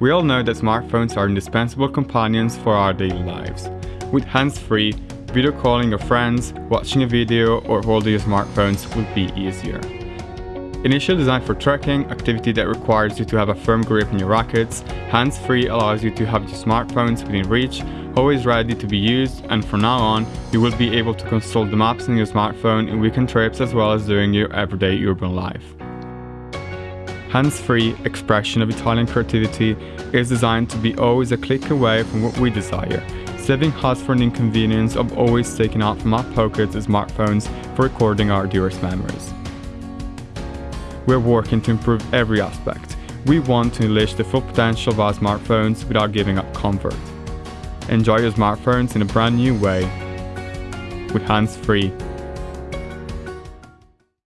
We all know that smartphones are indispensable companions for our daily lives. With hands-free, video calling your friends, watching a video or holding your smartphones would be easier. Initially designed for trekking, activity that requires you to have a firm grip on your rackets, hands-free allows you to have your smartphones within reach, always ready to be used, and from now on, you will be able to consult the maps on your smartphone in weekend trips as well as during your everyday urban life. Hands-free expression of Italian creativity is designed to be always a click away from what we desire, saving us from the inconvenience of always taking out from our pockets the smartphones for recording our dearest memories. We're working to improve every aspect. We want to unleash the full potential of our smartphones without giving up comfort. Enjoy your smartphones in a brand new way with hands-free